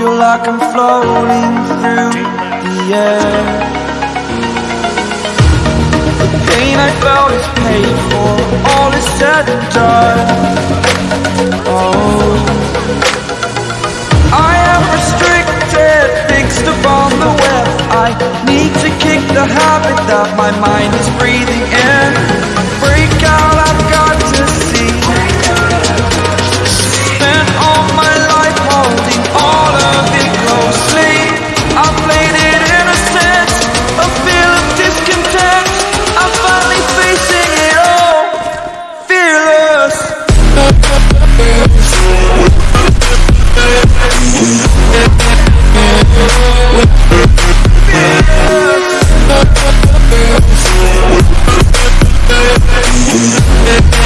Feel like I'm floating through the air. The pain I felt is paid for All is said and done. Oh. I am restricted, fixed upon the web. I need to kick the habit that my mind is breathing in Burning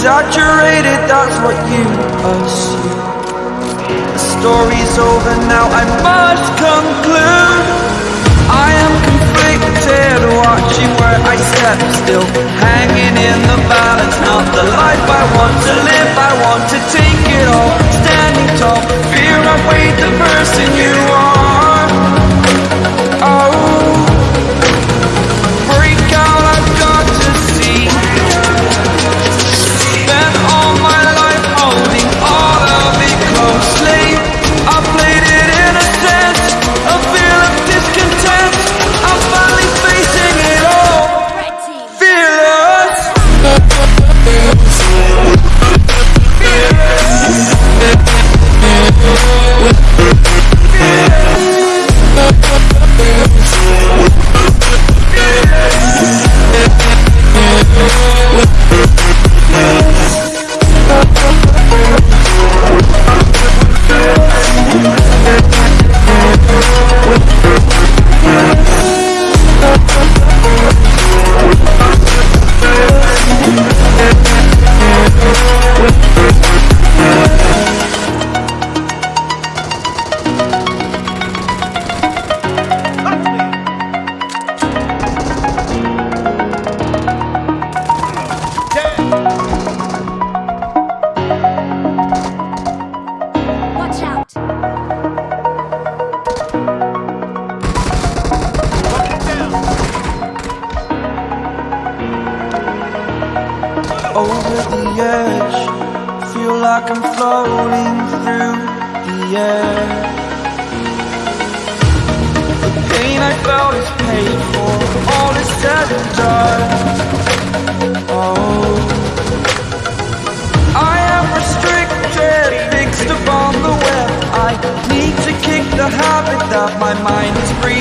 Exaggerated, that's what you assume. The story's over now, I must conclude. I am conflicted, watching where I step still Hanging in the balance, not the life I want over the edge. Feel like I'm floating through the air. The pain I felt is paid for. All is said and done. Oh. I am restricted Fixed upon the web. I need to kick the habit That my mind is free